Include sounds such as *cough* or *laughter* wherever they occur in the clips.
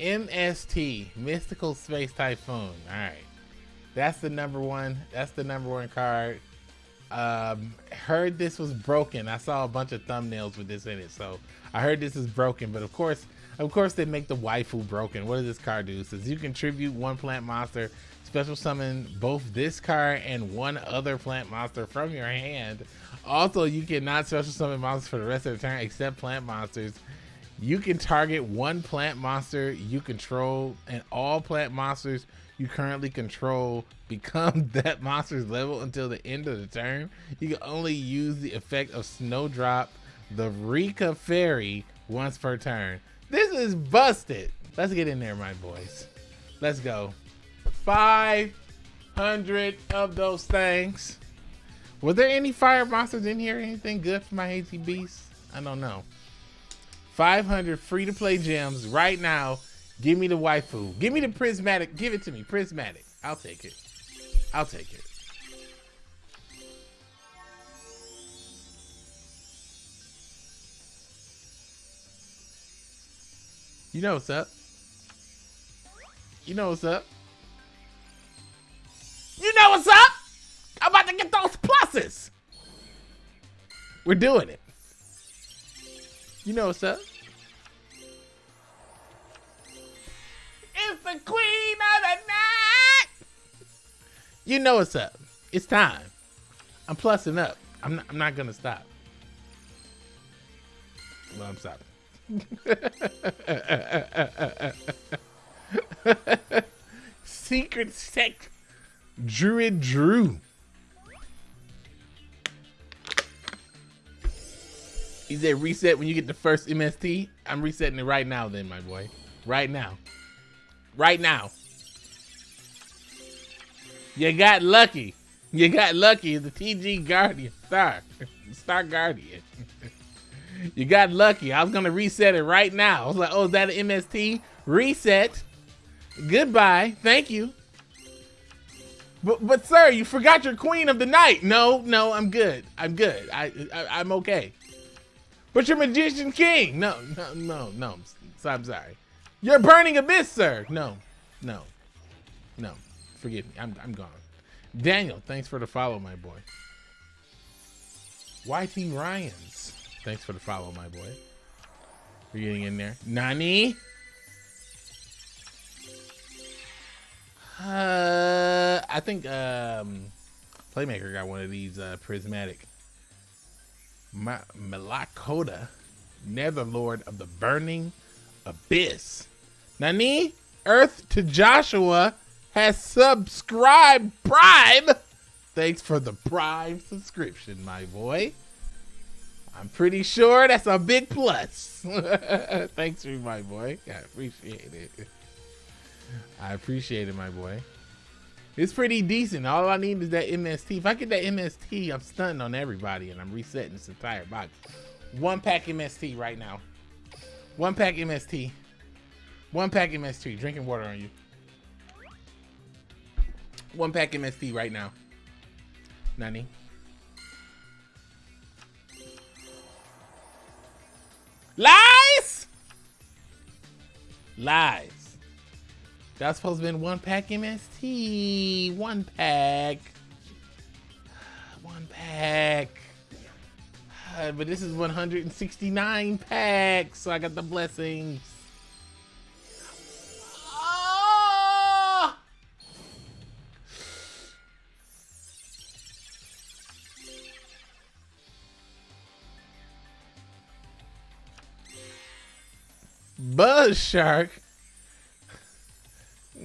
MST, Mystical Space Typhoon. All right. That's the number one. That's the number one card. Um, heard this was broken. I saw a bunch of thumbnails with this in it. So I heard this is broken, but of course, of course they make the waifu broken. What does this card do? It says you contribute one plant monster, special summon both this card and one other plant monster from your hand. Also, you cannot special summon monsters for the rest of the turn except plant monsters. You can target one plant monster you control, and all plant monsters you currently control *laughs* become that monster's level until the end of the turn. You can only use the effect of Snowdrop, the Rikka Fairy, once per turn. This is busted. Let's get in there, my boys. Let's go. 500 of those things. Were there any fire monsters in here? Anything good for my beasts? I don't know. 500 free to play gems right now. Give me the waifu. Give me the prismatic. Give it to me. Prismatic. I'll take it. I'll take it. You know what's up. You know what's up. You know what's up. I'm about to get those pluses. We're doing it. You know what's up. It's the queen of the night. You know what's up. It's time. I'm plussing up. I'm not, I'm not gonna stop. Well, I'm stopping. *laughs* Secret sect Druid Dru. He said reset when you get the first MST. I'm resetting it right now then, my boy. Right now. Right now. You got lucky. You got lucky. The TG Guardian. Star. Star Guardian. *laughs* you got lucky. I was going to reset it right now. I was like, oh, is that an MST? Reset. Goodbye. Thank you. But, but sir, you forgot your queen of the night. No, no, I'm good. I'm good. I, I I'm okay. But you're magician king. No, no, no, no. So I'm sorry. You're burning abyss, sir. No, no, no. Forgive me. I'm I'm gone. Daniel, thanks for the follow, my boy. YT Ryans, thanks for the follow, my boy. We're getting in there. Nani? Uh, I think um, Playmaker got one of these uh, prismatic. Ma Malacoda, Netherlord of the Burning Abyss. Nani? Earth to Joshua has subscribed Prime. Thanks for the Prime subscription, my boy. I'm pretty sure that's a big plus. *laughs* Thanks for my boy. I appreciate it. I appreciate it, my boy. It's pretty decent. All I need is that MST. If I get that MST, I'm stunting on everybody and I'm resetting this entire box. One pack MST right now. One pack MST. One pack MST. Drinking water on you. One pack MST right now. Nani? Lies! Lies. That's supposed to be one pack MST. One pack. *sighs* One pack. *sighs* But this is 169 packs, so I got the blessings. Ah! Oh! Buzz Shark.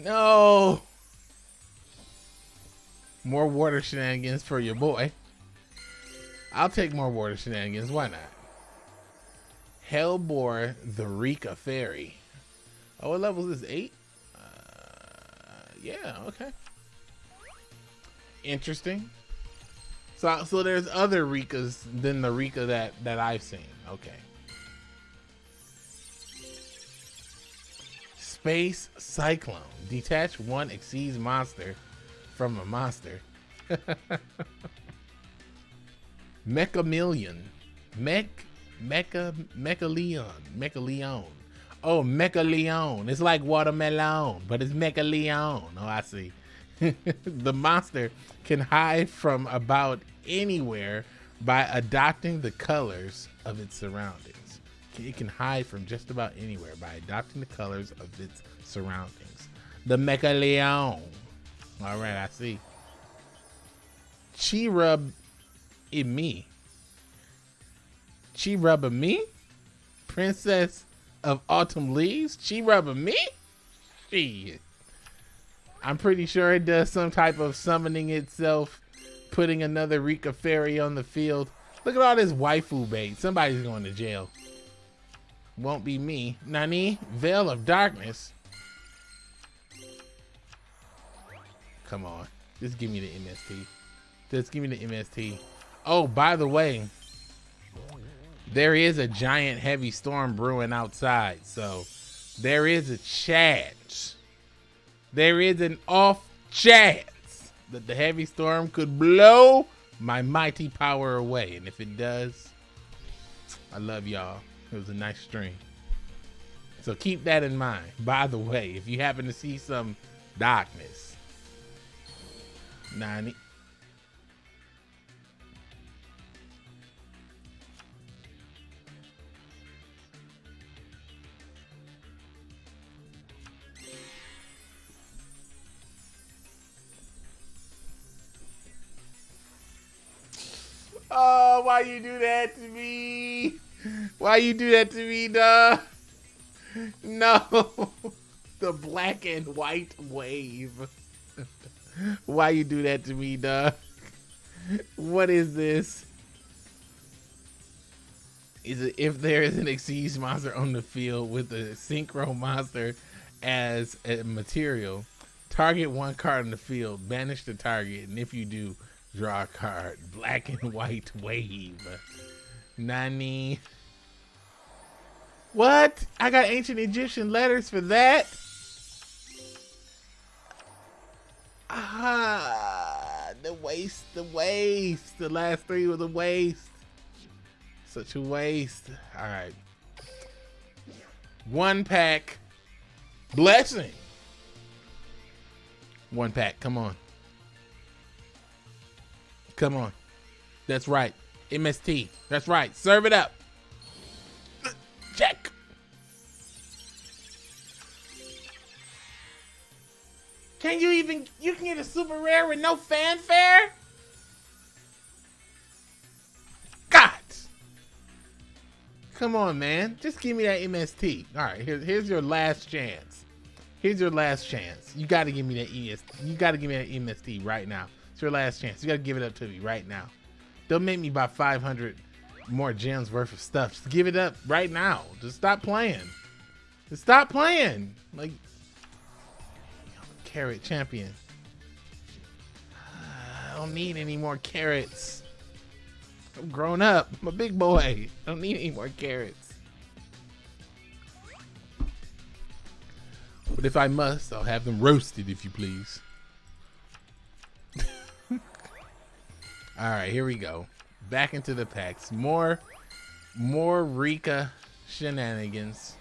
No. More water shenanigans for your boy. I'll take more water shenanigans. Why not? Hellebore the Rikka Fairy. Oh, what level is this? Eight? Uh, yeah, okay. Interesting. So, so there's other Rikkas than the Rikka that, that I've seen. Okay. Space Cyclone. Detach one Xyz monster from a monster. *laughs* Mecha Million. Mech Mecha Mecha Leon. Mecha Leon. Oh, Mecha Leon. It's like watermelon, but it's Mecha Leon. Oh, I see. *laughs* the monster can hide from about anywhere by adopting the colors of its surroundings. It can hide from just about anywhere by adopting the colors of its surroundings. The Mecha Leon. All right, I see. Chi rub in me. Chi rub me? Princess of Autumn Leaves? Chi rub me? Shit. I'm pretty sure it does some type of summoning itself, putting another Rikka fairy on the field. Look at all this waifu bait. Somebody's going to jail. Won't be me. Nani? Veil of Darkness. Come on. Just give me the MST. Just give me the MST. Oh, by the way, there is a giant heavy storm brewing outside. So there is a chance there is an off chance that the heavy storm could blow my mighty power away. And if it does, I love y'all. It was a nice stream. So keep that in mind. By the way, if you happen to see some darkness, 90. Oh, why you do that to me? Why you do that to me, dog? No. *laughs* The black and white wave. *laughs* Why you do that to me, dog? What is this? Is it if there is an Xyz monster on the field with a synchro monster as a material, target one card in the field, banish the target, and if you do, Draw a card. Black and white wave. Nani. What? I got ancient Egyptian letters for that? Ah, the waste, the waste. The last three were the waste. Such a waste. All right. One pack. Blessing. One pack. Come on. Come on. That's right. MST. That's right. Serve it up. Check. Can you even, you can get a super rare with no fanfare? God. Come on, man. Just give me that MST. All right, here, here's your last chance. Here's your last chance. You got to give me that ES. You got to give me that MST right now. It's your last chance. You gotta give it up to me right now. Don't make me buy 500 more gems worth of stuff. Just give it up right now. Just stop playing. Just stop playing. Like, carrot champion. I don't need any more carrots. I'm grown up. I'm a big boy. I don't need any more carrots. But if I must, I'll have them roasted, if you please. All right, here we go. Back into the packs. More, more Rikka shenanigans.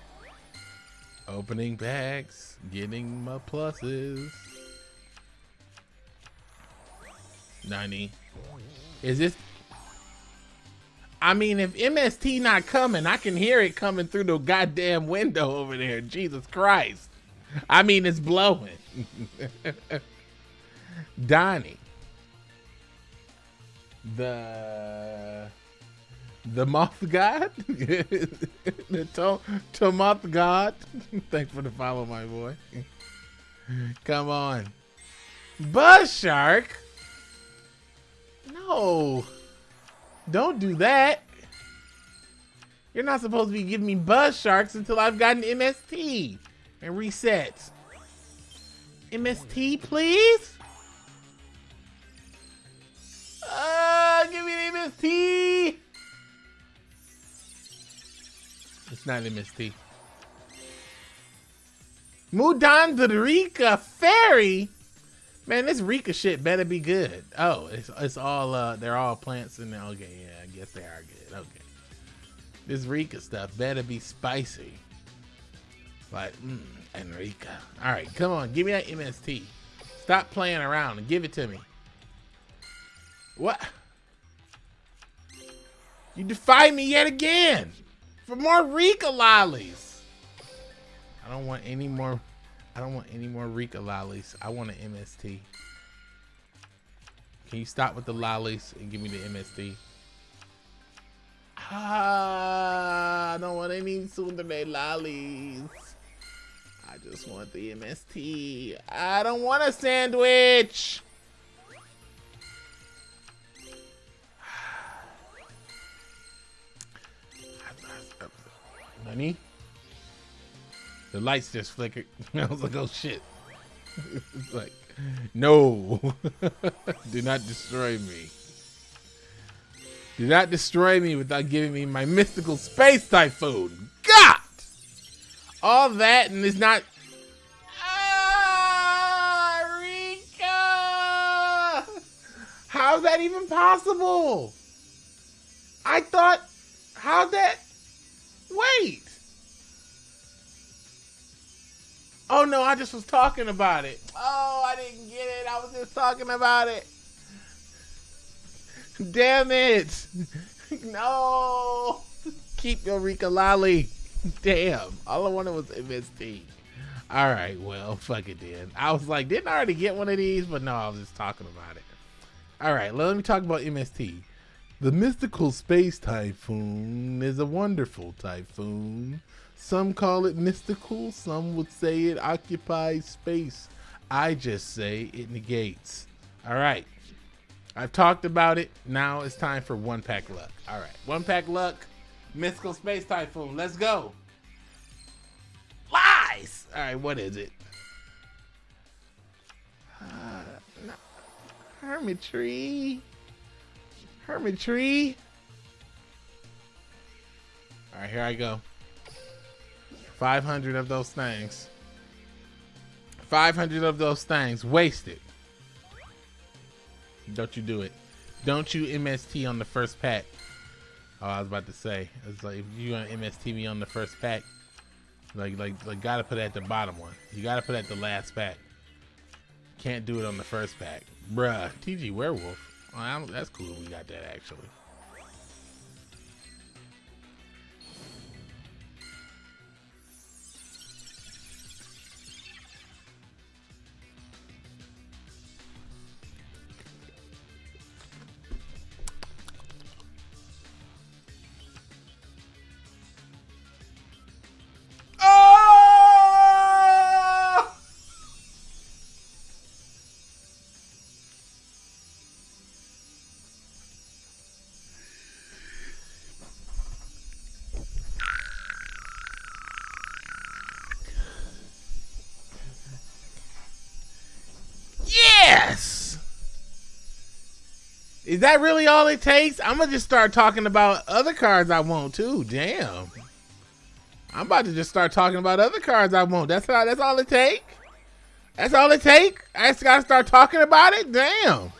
Opening packs, getting my pluses. 90. Is this? I mean, if MST not coming, I can hear it coming through the goddamn window over there. Jesus Christ. I mean, it's blowing. *laughs* Donnie the the moth god, *laughs* the to, to moth god. *laughs* Thanks for the follow, my boy. *laughs* Come on, Buzz Shark. No, don't do that. You're not supposed to be giving me Buzz Sharks until I've gotten MST and resets. MST, please. MST. It's not MST. Mudan the Rikka Fairy? Man, this Rikka shit better be good. Oh, it's it's all uh they're all plants in there. Okay, yeah, I guess they are good. Okay. This Rikka stuff better be spicy. Like, mm, Enrica. All right, come on, give me that MST. Stop playing around and give it to me. What? You defy me yet again for more Rikka lollies. I don't want any more. I don't want any more Rikka lollies. I want an MST. Can you stop with the lollies and give me the MST? Ah, I don't want any Tsundere lollies. I just want the MST. I don't want a sandwich. Honey? The lights just flickered. *laughs* I was like, oh shit. it's *laughs* like, no. *laughs* Do not destroy me. Do not destroy me without giving me my mystical space typhoon. God! All that and it's not. Ah! How's that even possible? I thought. How's that? Wait. Oh no, I just was talking about it. Oh, I didn't get it. I was just talking about it. Damn it. *laughs* No. Keep your Rikka Lolly. Damn. All I wanted was MST. All right, well, fuck it then. I was like, didn't I already get one of these? But no, I was just talking about it. All right, let me talk about MST. The mystical space typhoon is a wonderful typhoon. Some call it mystical, some would say it occupies space. I just say it negates. All right. I've talked about it. Now it's time for one pack luck. All right. One pack luck. Mystical space typhoon. Let's go. Lies. All right. What is it? Uh, no. Hermitry. Hermitry. All right, here I go. 500 of those things. 500 of those things wasted. Don't you do it. Don't you MST on the first pack. Oh, I was about to say. It's like if you want MST me on the first pack, like like like gotta put it at the bottom one. You gotta put it at the last pack. Can't do it on the first pack. Bruh. TG Werewolf. Oh, that's cool. We got that actually. Is that really all it takes? I'm gonna just start talking about other cards I want too. Damn. I'm about to just start talking about other cards I want. That's all. That's all it take. That's all it take. I just gotta start talking about it. Damn.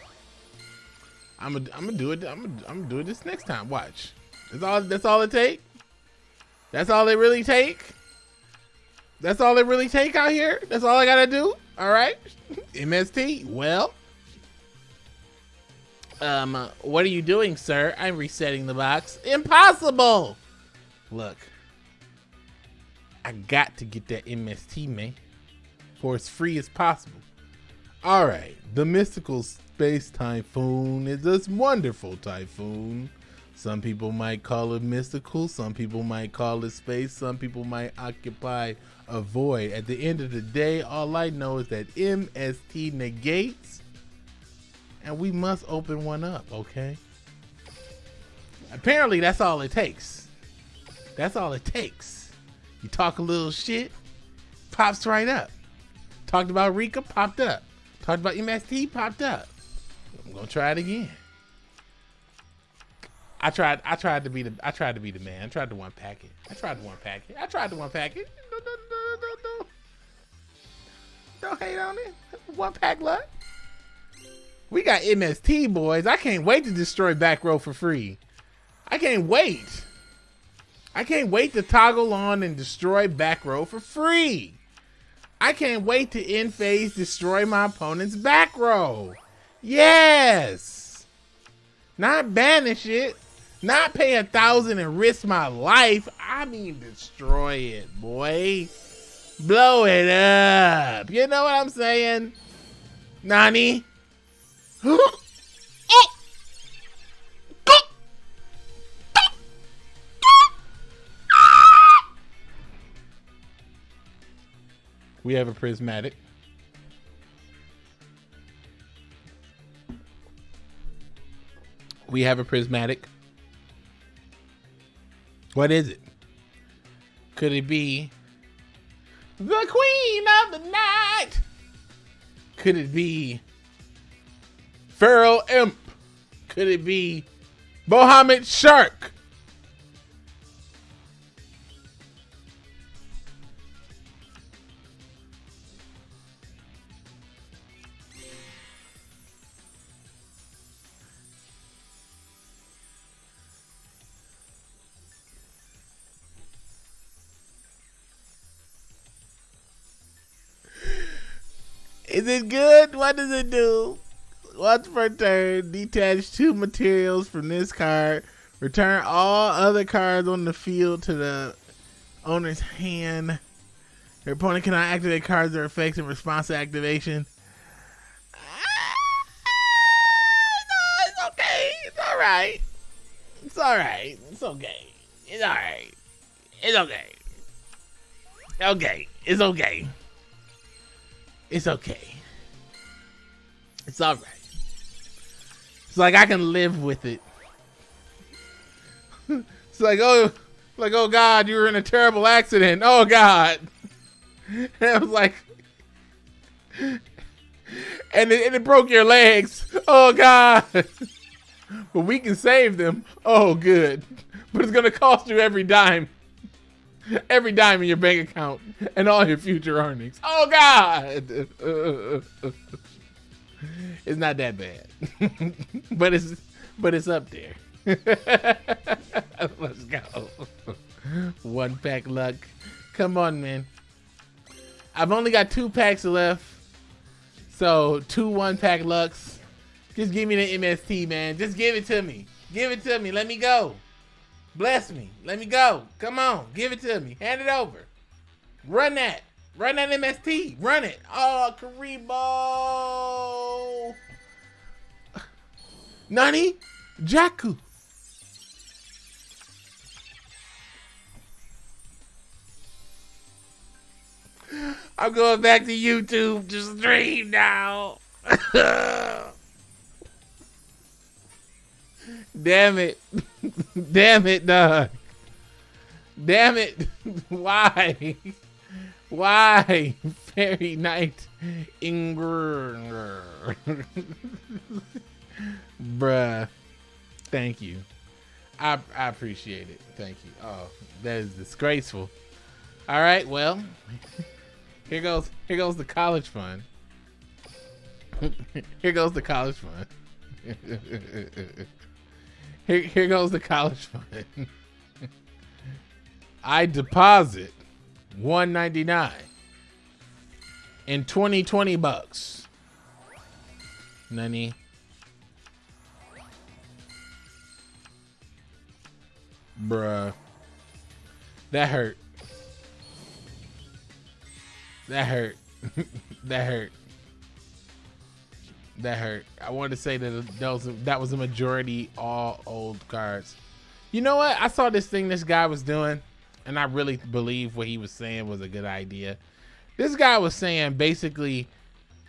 I'm gonna. I'm gonna do it. I'm gonna. I'm gonna do it this next time. Watch. That's all. That's all it take. That's all it really take. That's all it really take out here. That's all I gotta do. All right. *laughs* MST. Well. Um, what are you doing, sir? I'm resetting the box. Impossible! Look. I got to get that MST, man. For as free as possible. Alright, the mystical space typhoon is this wonderful typhoon. Some people might call it mystical, some people might call it space, some people might occupy a void. At the end of the day, all I know is that MST negates and we must open one up, okay? Apparently, that's all it takes. That's all it takes. You talk a little shit, pops right up. Talked about Rikka, popped up. Talked about MST, popped up. I'm gonna try it again. I tried. I tried to be the. I tried to be the man. I tried to one packet. I tried to one packet. I tried to one packet. No, no, no, no, no. Don't hate on it. One pack luck. We got MST, boys. I can't wait to destroy back row for free. I can't wait. I can't wait to toggle on and destroy back row for free. I can't wait to end phase destroy my opponent's back row. Yes. Not banish it. Not pay a thousand and risk my life. I mean destroy it, boy. Blow it up. You know what I'm saying? Nani? We have a prismatic. We have a prismatic. What is it? Could it be the queen of the night? Could it be Feral Imp? Could it be Bahamut Shark? Is it good? What does it do? Once per turn, detach two materials from this card. Return all other cards on the field to the owner's hand. Your opponent cannot activate cards or effects in response to activation. Ah, no, it's okay. It's all right. It's all right. It's okay. It's all right. It's okay. Okay. It's okay. It's okay. It's all right. Like I can live with it. *laughs* it's like oh, like oh God, you were in a terrible accident. Oh God. *laughs* And I was like, *laughs* and it, and it broke your legs. Oh God. but we can save them. Oh good. But it's gonna cost you every dime every dime in your bank account and all your future earnings. Oh God, it's not that bad, *laughs* but it's but it's up there. *laughs* Let's go. One pack luck. Come on, man. I've only got two packs left, so two one pack lucks. Just give me the MST, man. Just give it to me. Give it to me. Let me go. Bless me. Let me go. Come on. Give it to me. Hand it over. Run that. Run that MST. Run it. Oh, Kuriboh. Nani? Jaku. I'm going back to YouTube to stream now. *laughs* Damn it. *laughs* Damn it, dog. Damn it. *laughs* Why? Why? Fairy Knight Inger. Bruh. Thank you. I, I appreciate it. Thank you. Oh, that is disgraceful. All right, well, here goes here goes the college fund. *laughs* here goes the college fund. *laughs* Here, here goes the college fund. *laughs* I deposit 199 and 2020 bucks. Nani? Bruh. That hurt. That hurt. *laughs* that hurt that hurt. I wanted to say that that was that was a majority all old cards. You know what? I saw this thing this guy was doing, and I really believe what he was saying was a good idea. This guy was saying basically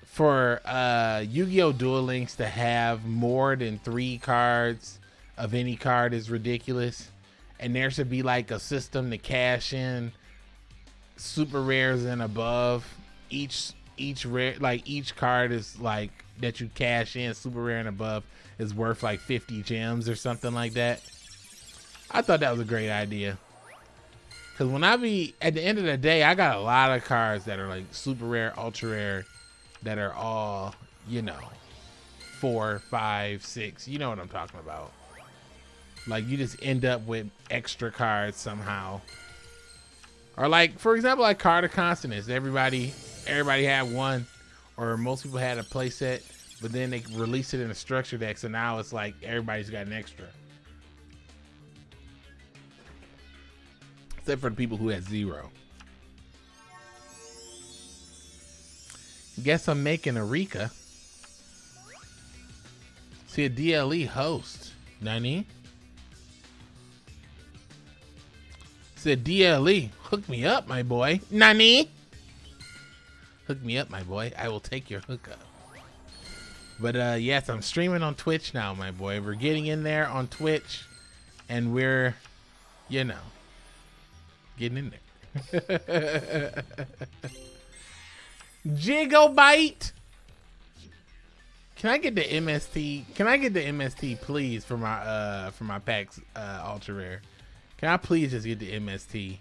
for uh, Yu-Gi-Oh! Duel Links to have more than three cards of any card is ridiculous, and there should be like a system to cash in super rares and above. Each each rare like each card is like that you cash in super rare and above is worth like 50 gems or something like that. I thought that was a great idea. Cause when I be at the end of the day, I got a lot of cards that are like super rare, ultra rare, that are all, you know, four, five, six. You know what I'm talking about. Like you just end up with extra cards somehow. Or like, for example, like Card of. Everybody, everybody had one, or most people had a playset, but then they released it in a structure deck, so now it's like everybody's got an extra. Except for the people who had zero. Guess I'm making a Rikka. See a DLE host. Nani? Said DLE, hook me up, my boy. Nani? Hook me up, my boy. I will take your hookup. But uh, yes, I'm streaming on Twitch now, my boy. We're getting in there on Twitch, and we're, you know, getting in there. *laughs* Gigobyte. Can I get the MST? Can I get the MST, please, for my uh for my packs uh ultra rare? Can I please just get the MST?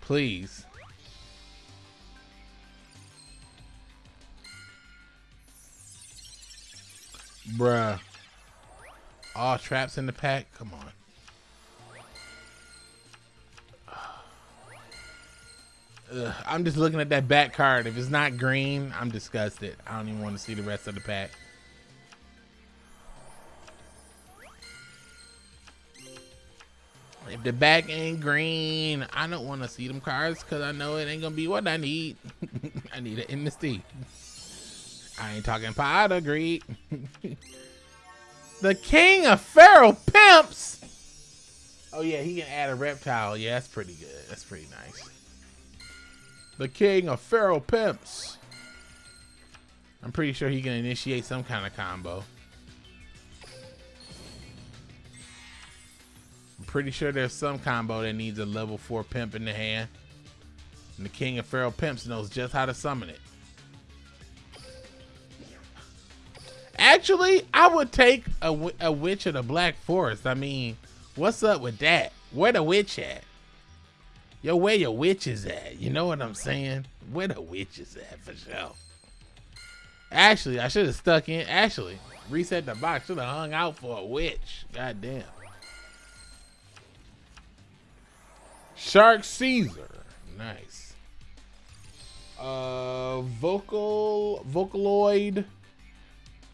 Please. Bruh. All traps in the pack? Come on. Ugh, I'm just looking at that back card. If it's not green, I'm disgusted. I don't even want to see the rest of the pack. If the back ain't green, I don't want to see them cards because I know it ain't going to be what I need. *laughs* I need an MST. I ain't talking of greed. *laughs* the king of feral pimps. Oh yeah, he can add a reptile. Yeah, that's pretty good. That's pretty nice. The king of feral pimps. I'm pretty sure he can initiate some kind of combo. I'm pretty sure there's some combo that needs a level 4 pimp in the hand. And the king of feral pimps knows just how to summon it. Actually, I would take a, a witch of the Black Forest. I mean, what's up with that? Where the witch at? Yo, where your witch is at? You know what I'm saying? Where the witch is at for sure. Actually, I should have stuck in. Actually, reset the box. Should have hung out for a witch. God damn. Shark Caesar. Nice. Uh, vocal Vocaloid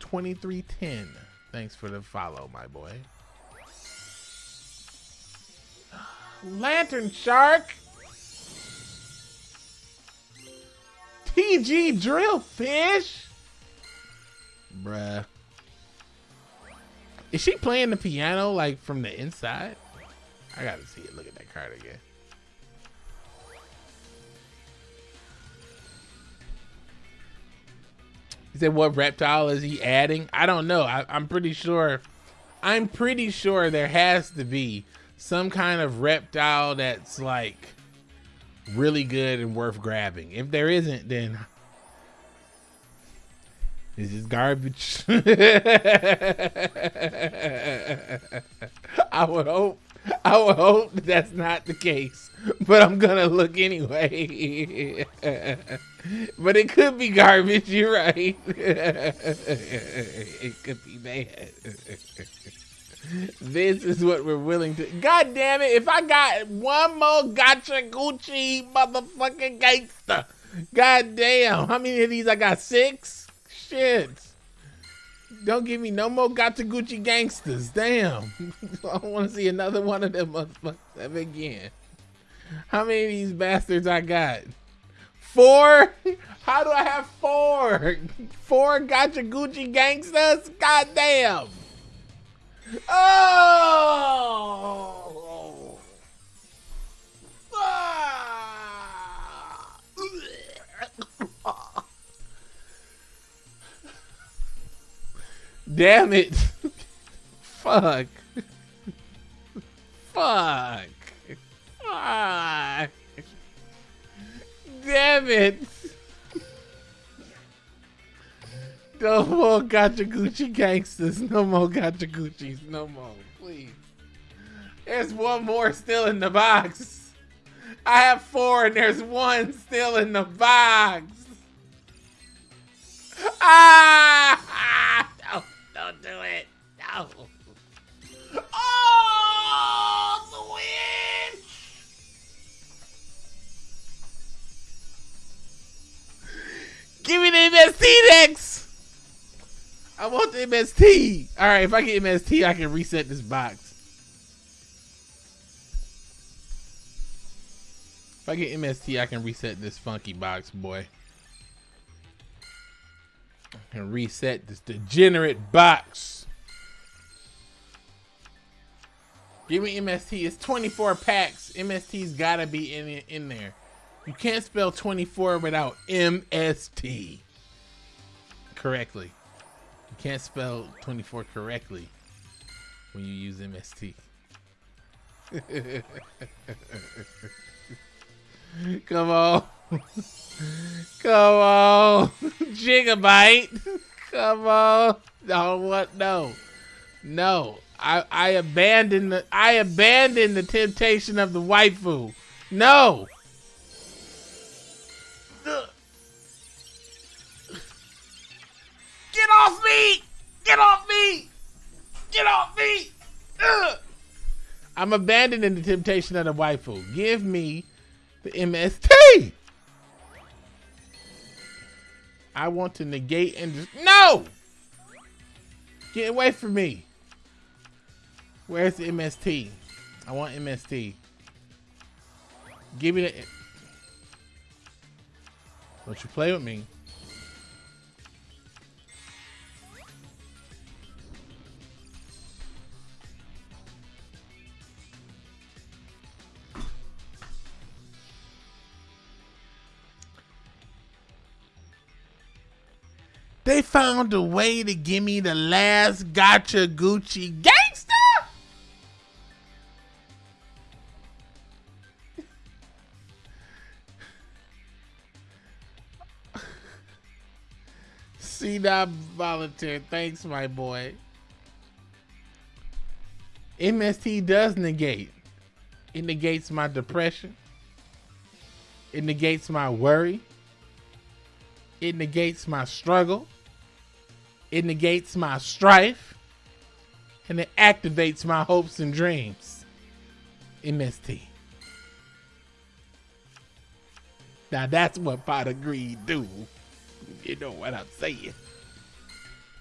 2310. Thanks for the follow, my boy. Lantern Shark. TG Drillfish. Bruh. Is she playing the piano like from the inside? I gotta see it. Look at that card again. He said, "What reptile is he adding?" I don't know. I, I'm pretty sure. I'm pretty sure there has to be some kind of reptile that's like really good and worth grabbing. If there isn't, then this is garbage. *laughs* I would hope. I would hope that's not the case, but I'm gonna look anyway. *laughs* but it could be garbage. You're right. *laughs* it could be bad. This is what we're willing to. God damn it! If I got one more gotcha Gucci motherfucking gangster, god damn, how many of these I got? Six. Shit. Don't give me no more Gotcha Gucci gangsters. Damn. *laughs* I don't want to see another one of them motherfuckers ever again. How many of these bastards I got? Four? How do I have four? Four Gotcha Gucci gangsters? God damn. Oh! Ah! Damn it. Fuck. Fuck. Fuck. Damn it. No more Gotcha Gucci gangsters. No more Gotcha Gucci's. No more. Please. There's one more still in the box. I have four and there's one still in the box. Ah! MST. All right, if I get MST, I can reset this box. If I get MST, I can reset this funky box, boy. I can reset this degenerate box. Give me MST. It's 24 packs. MST's gotta be in in there. You can't spell 24 without MST correctly. You can't spell 24 correctly when you use MST. *laughs* Come on. Come on. Gigobyte. Come on. No, what? No. No. I, I abandoned the I abandoned the temptation of the waifu. No. Get off me! Get off me! Ugh. I'm abandoning the temptation of the waifu. Give me the MST. I want to negate and just no. Get away from me. Where's the MST? I want MST. Give me the. Don't you play with me. They found a way to give me the last gotcha Gucci gangster. See that volunteer. Thanks, my boy. MST does negate. It negates my depression. It negates my worry. It negates my struggle. It negates my strife. And it activates my hopes and dreams. MST. Now that's what pot of greed do. You know what I'm saying.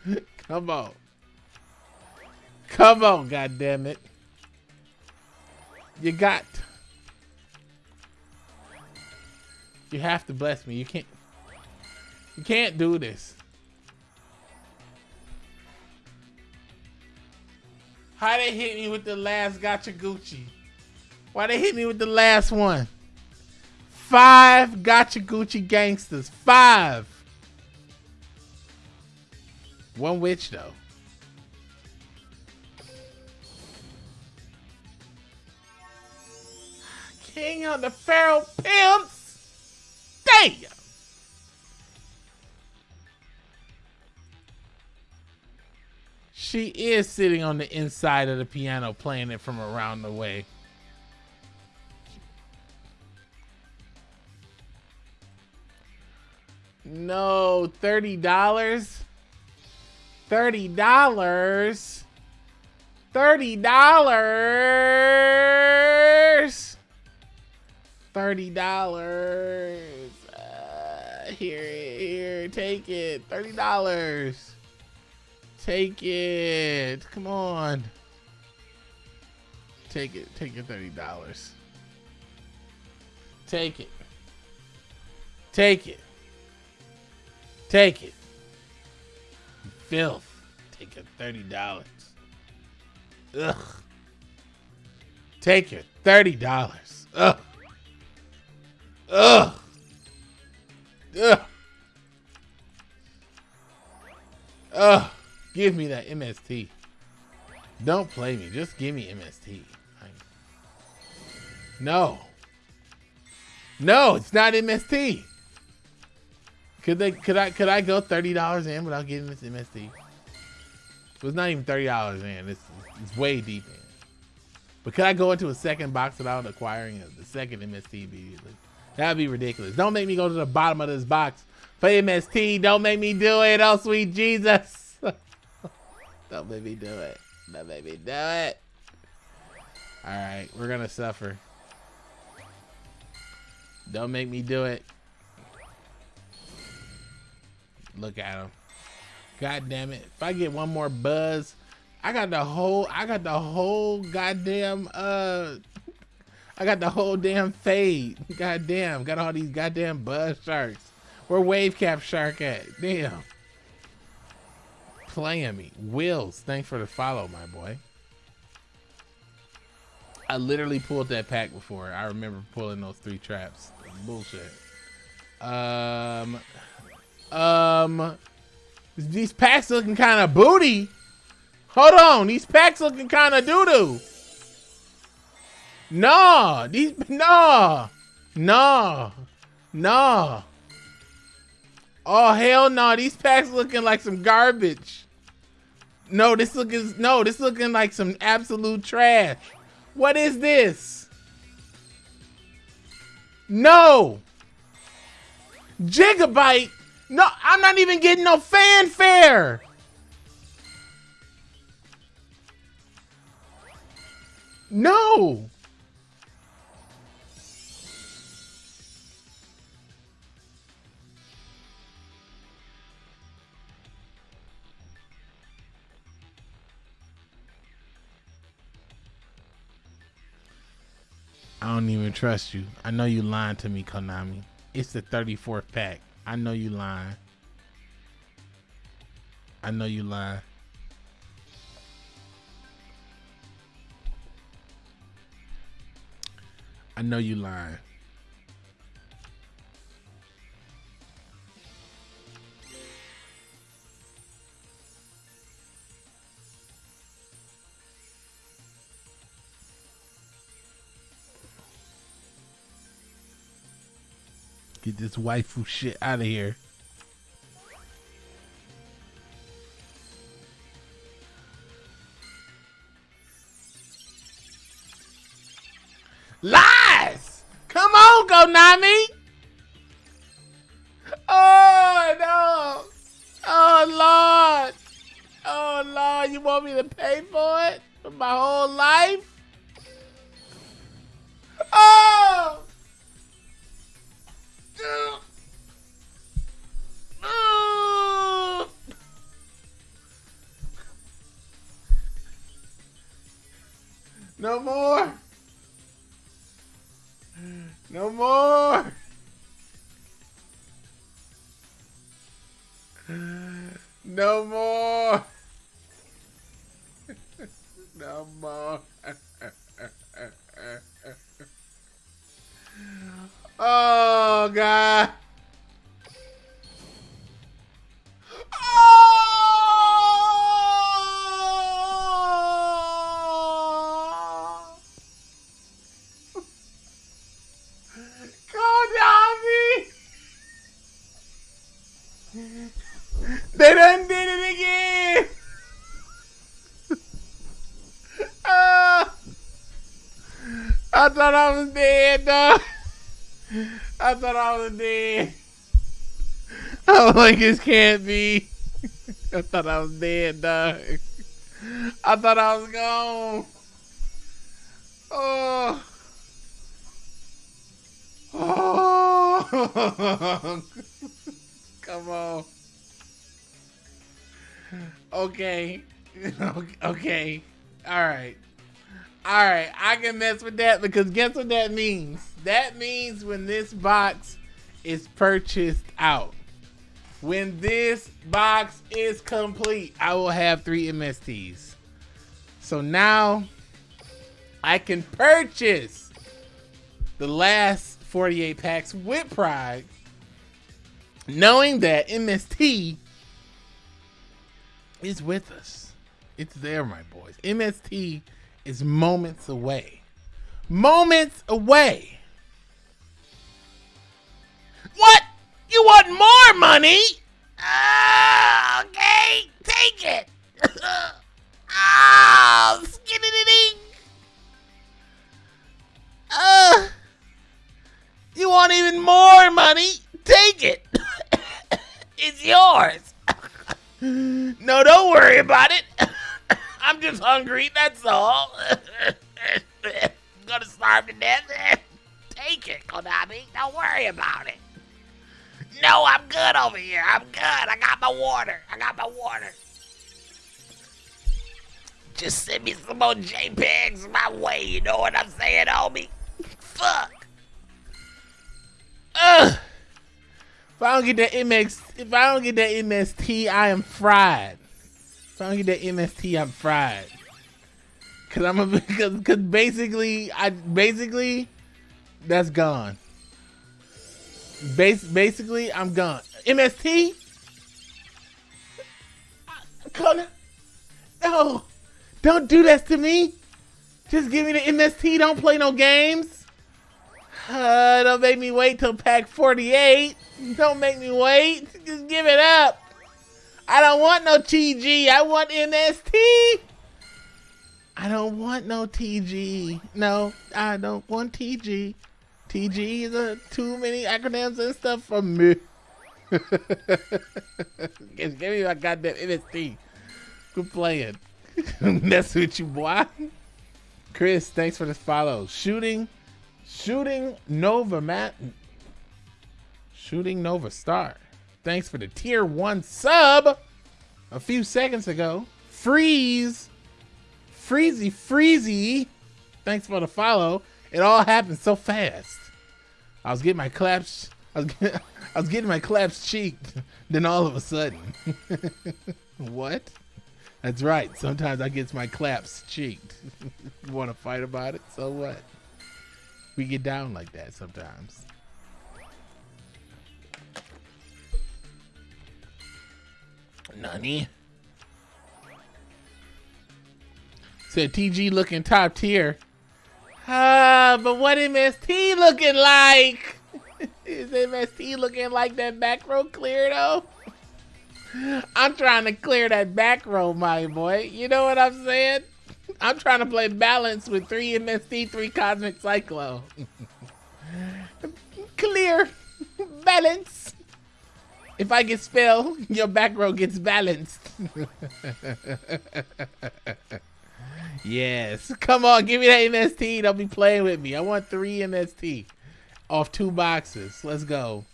*laughs* Come on. Come on, God damn it! You got. You have to bless me. You can't. You can't do this. How they hit me with the last gotcha Gucci? Why they hit me with the last one? Five gotcha Gucci gangsters. Five. One witch though. King of the Feral Pimps. Damn. She is sitting on the inside of the piano playing it from around the way. No, $30? $30? $30? $30. Uh, here, here, take it. $30. Take it. Come on. Take it. Take your $30. Take it. Take it. Take it. Filth. Take your $30. Ugh. Take your $30. Ugh. Ugh. Ugh. Ugh. Give me that MST. Don't play me. Just give me MST. No. No, it's not MST. Could they could I could I go thirty dollars in without getting this MST? It was not even thirty dollars in. It's it's way deep in. But could I go into a second box without acquiring the second MST immediately? That'd be ridiculous. Don't make me go to the bottom of this box for MST. Don't make me do it. Oh sweet Jesus. Don't make me do it. Don't make me do it. Alright, we're gonna suffer. Don't make me do it. Look at him. God damn it. If I get one more buzz, I got the whole I got the whole goddamn uh I got the whole damn fade. Goddamn, got all these goddamn buzz sharks. Where wave cap shark at? Damn. Playing me. Wills, thanks for the follow, my boy. I literally pulled that pack before. I remember pulling those three traps. Bullshit. Um, um, these packs looking kind of booty. Hold on, these packs looking kind of doo doo. No, these no, no, no. Oh hell no, these packs looking like some garbage. No, this looking no, this looking like some absolute trash. What is this? No. Gigobyte? No, I'm not even getting no fanfare. No. Don't even trust you. I know you lying to me, Konami. It's the 34th pack. I know you lying. I know you lying. I know you lying. Get this waifu shit out of here. Lies! Come on, Konami! Oh, no! Oh, Lord! Oh, Lord, you want me to pay for it? For my whole life? No more. No more. No more. No more. Oh, God. Done did it again! Ah! I thought I was dead, dog. I thought I was dead. I was like, this can't be. I thought I was dead, dog. I thought I was gone. Oh. Oh. *laughs* Come on. *laughs* *laughs* Okay. Okay. All right. All right. I can mess with that because guess what that means? That means when this box is purchased out. When this box is complete, I will have three MSTs. So now I can purchase the last 48 packs with pride, knowing that MST is with us. It's there, my boys. MST is moments away. Moments away. What? You want more money? Ah, okay, take it. *laughs* oh, skinny ding. Uh, you want even more money? Take it. *coughs* it's yours. *gasps* no, don't worry about it. *coughs* I'm just hungry, that's all. *coughs* gonna starve to death. *coughs* Take it, Konami. Don't worry about it. No, I'm good over here. I'm good. I got my water. I got my water. Just send me some more JPEGs my way. You know what I'm saying, homie? Fuck. Ugh. I don't get that MX, if I don't get that MST, I am fried. If I don't get that MST, I'm fried. Cause I'm a *laughs* because cause basically I basically that's gone. Bas basically I'm gone. MST. Connor, no, don't do that to me. Just give me the MST. Don't play no games. Uh, don't make me wait till pack 48. Don't make me wait. Just give it up. I don't want no TG. I want MST. I don't want no TG. No, I don't want TG. TG is a too many acronyms and stuff for me. *laughs* Give me my goddamn MST. Quit playing. *laughs* That's what you boy. Chris, thanks for the follow. Shooting, shooting Nova Matt. Shooting Nova Star. Thanks for the tier one sub a few seconds ago. Freeze. Freezy Freezy. Thanks for the follow. It all happened so fast. I was getting my claps. I was getting, *laughs* I was getting my claps cheeked. *laughs* Then all of a sudden, *laughs* what? That's right. Sometimes I get my claps cheeked. want to fight about it? So what? We get down like that sometimes. Nani? Said TG looking top tier. Ah, but what MST looking like? *laughs* Is MST looking like that back row clear though? *laughs* I'm trying to clear that back row, my boy. You know what I'm saying? I'm trying to play balance with three MST, three Cosmic Cyclo. clear. Balance. If I get spell, your back row gets balanced. yes. Come on, give me that MST. Don't be playing with me. I want three MST off two boxes. Let's go.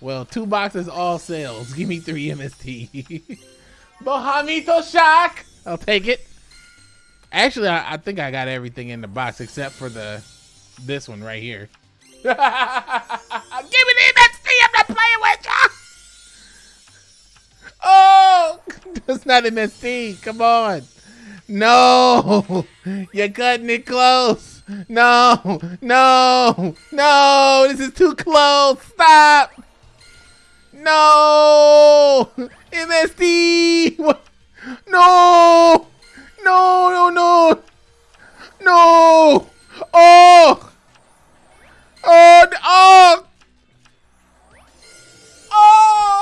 Well, two boxes, all sales. Give me three MST. *laughs* Mohamito Shock. I'll take it. Actually, I, I, think I got everything in the box except for the this one right here. *laughs* Give me the MST. I'm not playing with you. *laughs* Oh, *laughs* that's not MST. Come on. No, you're cutting it close. No, no, no, this is too close. Stop. No, MST. No, no, no, no, no. Oh, oh, oh. Oh!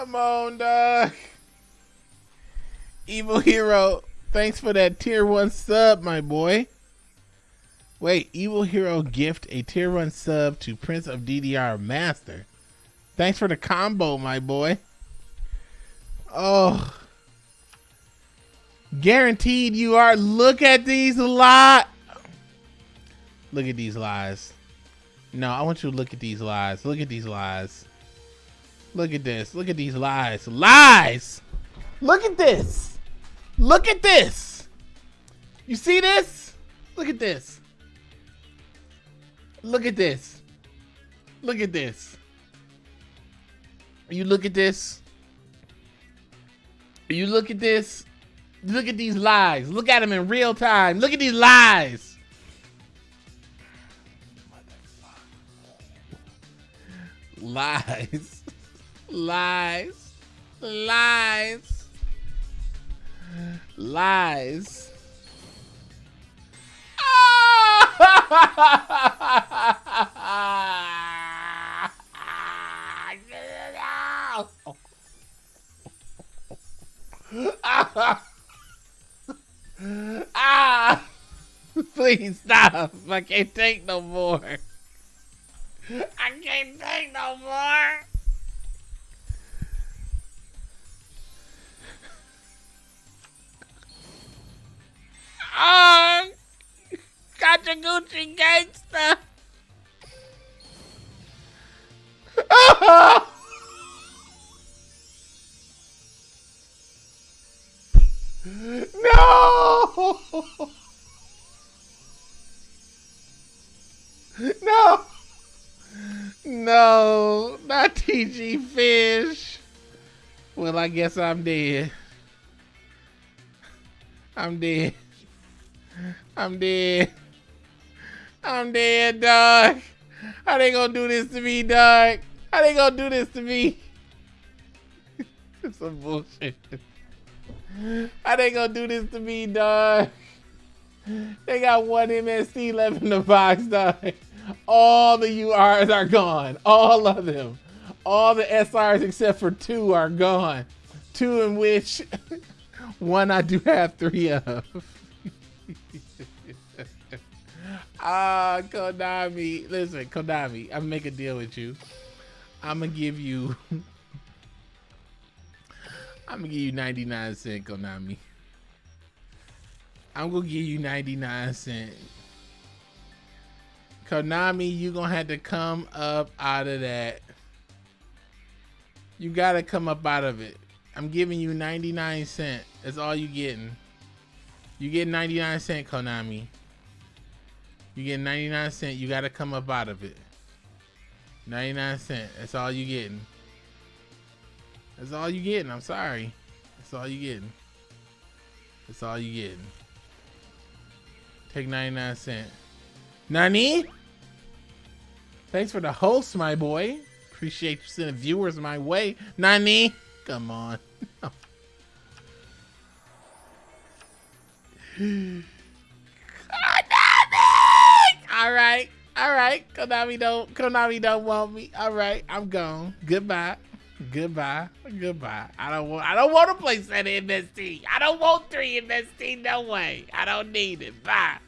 Come on, dog. Evil Hero, thanks for that tier one sub, my boy. Wait, Evil Hero gift a tier one sub to Prince of DDR Master. Thanks for the combo, my boy. Oh. Guaranteed you are. Look at these lot. Look at these lies. No, I want you to look at these lies. Look at these lies. Look at this. Look at these lies. Lies! Look at this. Look at this. You see this? Look at this. Look at this. Look at this. You look at this. You look at this. Look at these lies. Look at them in real time. Look at these lies. Lies. Lies. Lies. Lies. *laughs* ah! *laughs* Please stop. I can't take no more. Guess I'm dead. I'm dead. I'm dead. I'm dead, dog. How they gonna do this to me, dog? How they gonna do this to me? it's *laughs* some bullshit. How they gonna do this to me, dog? They got one MST left in the box, dog. All the URs are gone. All of them. All the SRs except for two are gone. Two in which *laughs* one I do have three of. *laughs* Ah, Konami. Listen, Konami, I'm make a deal with you. I'm gonna give you *laughs* I'm gonna give you 99 cent, Konami. I'm gonna give you 99 cent. Konami, you gonna have to come up out of that. You gotta come up out of it. I'm giving you 99 cent. That's all you getting. You get 99 cent, Konami. You get 99 cent. You gotta come up out of it. 99 cent. That's all you getting. That's all you getting. I'm sorry. That's all you getting. That's all you getting. Take 99 cent. Nani? Thanks for the host, my boy. Appreciate you sending viewers my way. Nani? Come on. Konami! All right. All right. Konami don't Konami don't want me. All right. I'm gone. Goodbye. Goodbye. Goodbye. I don't want I don't want to play set MST. I don't want three MST. No way. I don't need it. Bye.